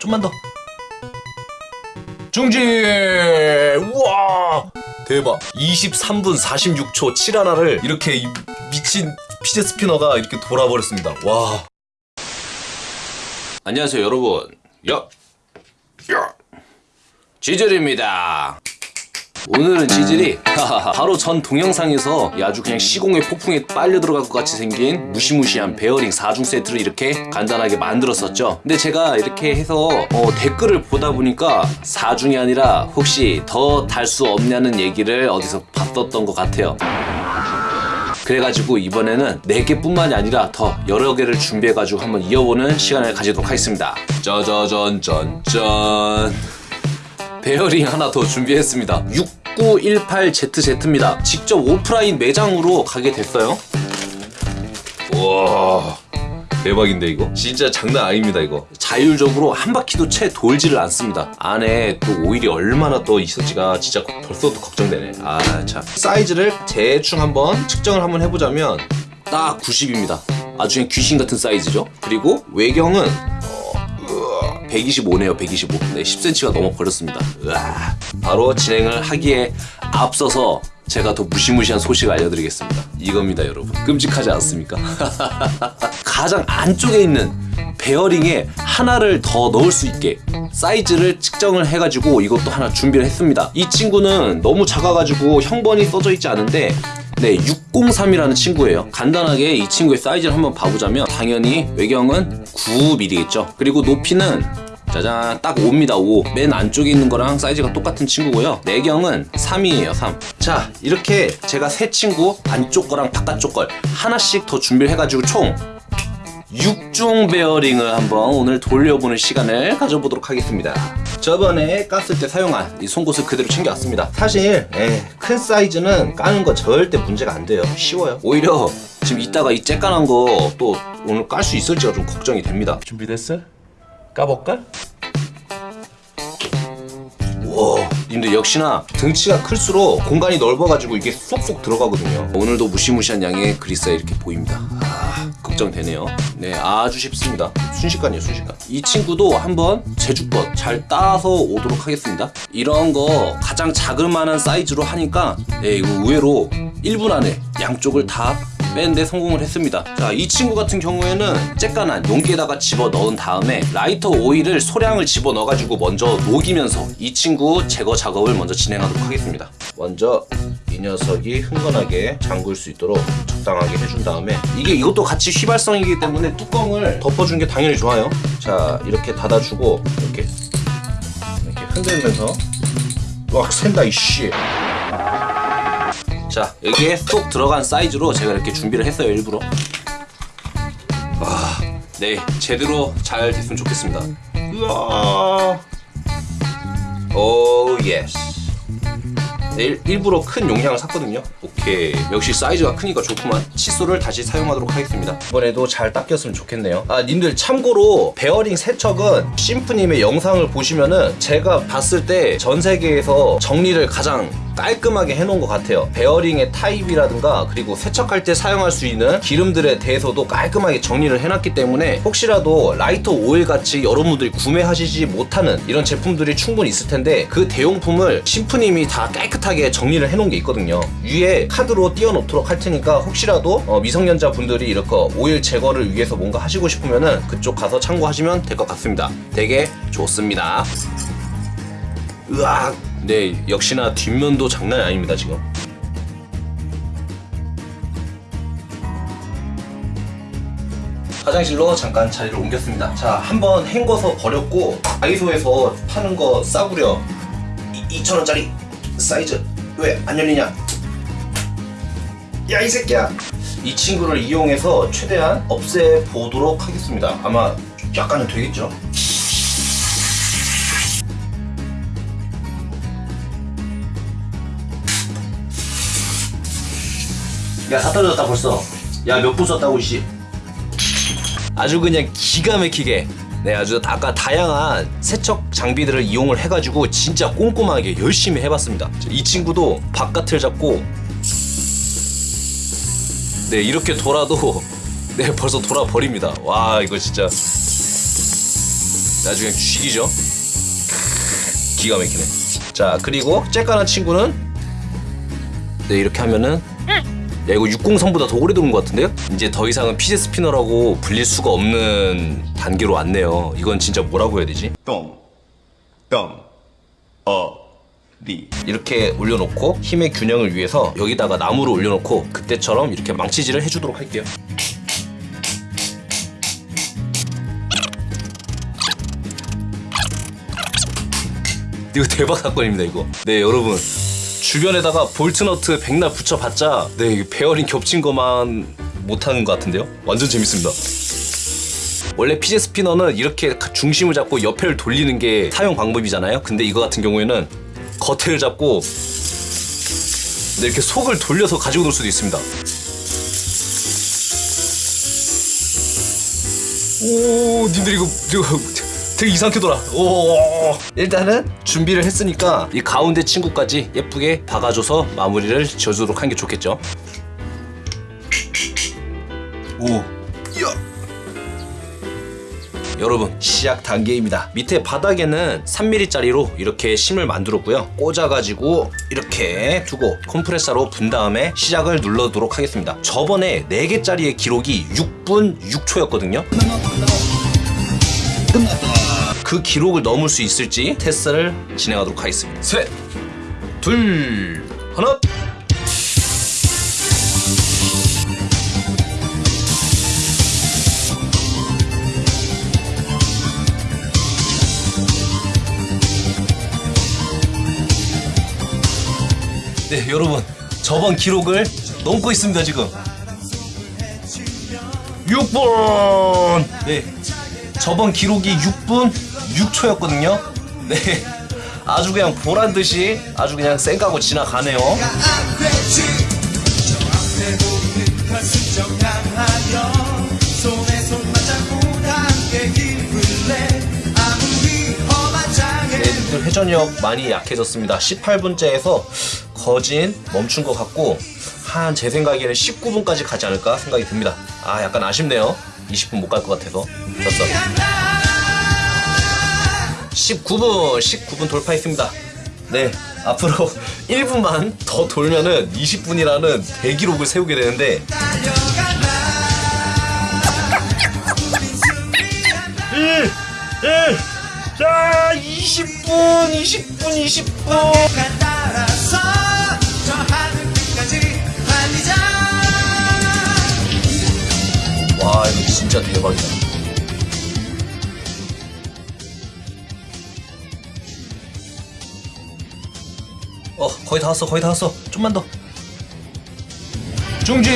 좀만 더. 중지 우와! 대박. 23분 46초 7 하나를 이렇게 이 미친 피제 스피너가 이렇게 돌아버렸습니다. 와. 안녕하세요 여러분. 야, 야. 지젤입니다 오늘은 지질이 바로 전 동영상에서 아주 그냥 시공의 폭풍에 빨려 들어갈 것 같이 생긴 무시무시한 베어링 4중 세트를 이렇게 간단하게 만들었었죠. 근데 제가 이렇게 해서 어, 댓글을 보다 보니까 4중이 아니라 혹시 더 달 수 없냐는 얘기를 어디서 봤었던 것 같아요. 그래가지고 이번에는 4개뿐만이 아니라 더 여러 개를 준비해가지고 한번 이어보는 시간을 가지도록 하겠습니다. 짜자잔 짠짠 베어링 하나 더 준비했습니다 6918ZZ입니다. 직접 오프라인 매장으로 가게 됐어요. 와 대박인데 이거? 진짜 장난 아닙니다 이거. 자율적으로 한 바퀴도 채 돌지를 않습니다. 안에 또 오일이 얼마나 또 있을지가 진짜 벌써부터 걱정되네. 아참. 사이즈를 대충 한번 측정을 한번 해보자면 딱 90입니다. 아주 그냥 귀신 같은 사이즈죠? 그리고 외경은 125네요 125 네, 10cm가 넘어 버렸습니다. 으아. 바로 진행을 하기에 앞서서 제가 더 무시무시한 소식을 알려드리겠습니다. 이겁니다 여러분. 끔찍하지 않습니까? 가장 안쪽에 있는 베어링에 하나를 더 넣을 수 있게 사이즈를 측정을 해가지고 이것도 하나 준비를 했습니다. 이 친구는 너무 작아가지고 형번이 써져 있지 않은데 네, 603이라는 친구예요. 간단하게 이 친구의 사이즈를 한번 봐보자면 당연히 외경은 9mm겠죠. 그리고 높이는 짜잔 딱 5입니다 5. 맨 안쪽에 있는 거랑 사이즈가 똑같은 친구고요. 내경은 3이에요 3. 자 이렇게 제가 세 친구 안쪽 거랑 바깥쪽 걸 하나씩 더 준비를 해가지고 총 6중 베어링을 한번 오늘 돌려보는 시간을 가져보도록 하겠습니다. 저번에 깠을 때 사용한 이 송곳을 그대로 챙겨왔습니다. 사실 에, 큰 사이즈는 까는 거 절대 문제가 안 돼요. 쉬워요. 오히려 지금 이따가 이 쬐깐한 거 또 오늘 깔 수 있을지가 좀 걱정이 됩니다. 준비됐어? 까볼까? 와 근데 역시나 등치가 클수록 공간이 넓어가지고 이게 쏙쏙 들어가거든요. 오늘도 무시무시한 양의 그리스가 이렇게 보입니다 아, 걱정되네요. 네 아주 쉽습니다. 순식간이에요 순식간. 이 친구도 한번 제주껏 잘 따서 오도록 하겠습니다. 이런 거 가장 자그만한 사이즈로 하니까 네, 이거 의외로 1분 안에 양쪽을 다 빼는데 성공을 했습니다. 자 이 친구 같은 경우에는 쬐깐한 용기에다가 집어 넣은 다음에 라이터 오일을 소량을 집어 넣어가지고 먼저 녹이면서 이 친구 제거 작업을 먼저 진행하도록 하겠습니다. 먼저 이 녀석이 흥건하게 잠글 수 있도록 적당하게 해준 다음에 이게 이것도 같이 휘발성이기 때문에 뚜껑을 덮어준 게 당연히 좋아요. 자 이렇게 닫아주고 이렇게 이렇게 흔들면서 와 샌다 이씨 자 여기에 쏙 들어간 사이즈로 제가 이렇게 준비를 했어요 일부러. 와, 네 제대로 잘 됐으면 좋겠습니다. 우와. oh yes 네, 일, 일부러 큰 용량을 샀거든요. 오케이. 역시 사이즈가 크니까 좋구만. 칫솔을 다시 사용하도록 하겠습니다. 이번에도 잘 닦였으면 좋겠네요. 아 님들 참고로 베어링 세척은 심프님의 영상을 보시면은 제가 봤을 때 전 세계에서 정리를 가장 깔끔하게 해놓은 것 같아요. 베어링의 타입이라든가 그리고 세척할 때 사용할 수 있는 기름들에 대해서도 깔끔하게 정리를 해놨기 때문에 혹시라도 라이터 오일 같이 여러분들이 구매하시지 못하는 이런 제품들이 충분히 있을 텐데 그 대용품을 심프님이 다 깨끗하게 정리를 해놓은 게 있거든요. 위에 카드로 띄워놓도록 할 테니까 혹시라도 어, 미성년자 분들이 이렇게 오일 제거를 위해서 뭔가 하시고 싶으면은 그쪽 가서 참고하시면 될 것 같습니다. 되게 좋습니다. 으악 네 역시나 뒷면도 장난이 아닙니다 지금. 화장실로 잠깐 자리를 옮겼습니다. 자 한번 헹궈서 버렸고 다이소에서 파는 거 싸구려. 2,000원짜리 사이즈. 왜 안 열리냐? 야 이 새끼야. 이 친구를 이용해서 최대한 없애보도록 하겠습니다. 아마 약간은 되겠죠 야다 떨어졌다 벌써. 야몇 분 썼다고 이씨? 아주 그냥 기가 막히게. 네 아주 아까 다양한 세척 장비들을 이용을 해가지고 진짜 꼼꼼하게 열심히 해봤습니다. 이 친구도 바깥을 잡고 네 이렇게 돌아도 네 벌써 돌아버립니다. 와 이거 진짜. 나중에 죽이죠. 기가 막히네. 자 그리고 쬐깐한 친구는? 네 이렇게 하면은 야 이거 60선보다 더 오래 도는 것 같은데요? 이제 더 이상은 피제 스피너라고 불릴 수가 없는 단계로 왔네요. 이건 진짜 뭐라고 해야 되지? 똥, 똥, 어, 리. 이렇게 올려놓고 힘의 균형을 위해서 여기다가 나무를 올려놓고 그때처럼 이렇게 망치질을 해주도록 할게요. 이거 대박 사건입니다 이거. 네 여러분 주변에다가 볼트너트 백날 붙여봤자 네 베어링 겹친 것만 못하는 것 같은데요. 완전 재밌습니다. 원래 피제 스피너는 이렇게 중심을 잡고 옆에를 돌리는 게 사용 방법이잖아요. 근데 이거 같은 경우에는 겉에를 잡고 네, 이렇게 속을 돌려서 가지고 놀 수도 있습니다. 오, 님들 이거, 이거 되게 이상하게 돌아. 오. 일단은 준비를 했으니까 이 가운데 친구까지 예쁘게 박아줘서 마무리를 지어주도록 하는 게 좋겠죠. 오. 여러분 시작 단계입니다 밑에 바닥에는 3mm짜리로 이렇게 심을 만들었고요 꽂아가지고 이렇게 두고 컴프레서로 분 다음에 시작을 눌러도록 하겠습니다 저번에 4개짜리의 기록이 6분 6초였거든요 그 기록을 넘을 수 있을지 테스트를 진행하도록 하겠습니다. 셋, 둘, 하나. 네 여러분 저번 기록을 넘고 있습니다 지금. 6분. 네 저번 기록이 6분 6초였거든요? 네. 아주 그냥 보란 듯이 아주 그냥 쌩까고 지나가네요. 애들 회전력 많이 약해졌습니다. 18분째에서 거진 멈춘 것 같고 한 제 생각에는 19분까지 가지 않을까 생각이 듭니다. 아 약간 아쉽네요. 20분 못 갈 것 같아서. 졌어 19분 19분 돌파했습니다 네 앞으로 1분만 더 돌면은 20분이라는 대기록을 세우게 되는데 1 1 자, 20분, 20분, 20분. 따라서 저 하늘 끝까지 달리자 와, 이거 진짜 대박이다. 어, 거의 다 왔어, 거의 다 왔어. 좀만 더. 중지!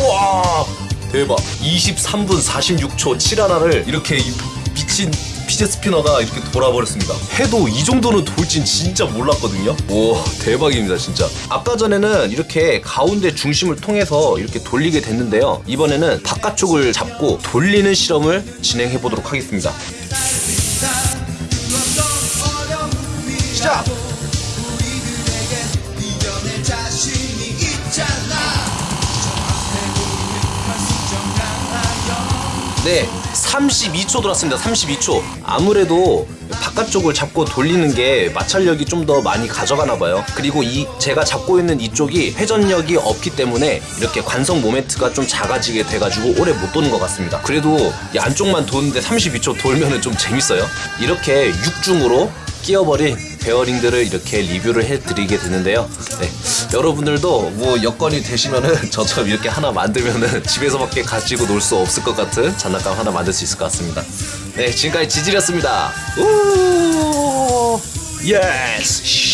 우와! 대박. 23분 46초 7하나를 이렇게 이 미친 피제 스피너가 이렇게 돌아버렸습니다. 해도 이 정도는 돌진 진짜 몰랐거든요. 오, 대박입니다, 진짜. 아까 전에는 이렇게 가운데 중심을 통해서 이렇게 돌리게 됐는데요. 이번에는 바깥쪽을 잡고 돌리는 실험을 진행해 보도록 하겠습니다. 시작! 네, 32초 돌았습니다. 32초. 아무래도 바깥쪽을 잡고 돌리는 게 마찰력이 좀 더 많이 가져가나 봐요. 그리고 이 제가 잡고 있는 이쪽이 회전력이 없기 때문에 이렇게 관성 모멘트가 좀 작아지게 돼가지고 오래 못 도는 것 같습니다. 그래도 이 안쪽만 도는데 32초 돌면은 좀 재밌어요. 이렇게 6중으로 끼어버린 베어링들을 이렇게 리뷰를 해드리게 되는데요. 네, 여러분들도 뭐 여건이 되시면은 저처럼 이렇게 하나 만들면은 집에서밖에 가지고 놀 수 없을 것 같은 장난감 하나 만들 수 있을 것 같습니다. 네, 지금까지 지질이었습니다. 우, 예스.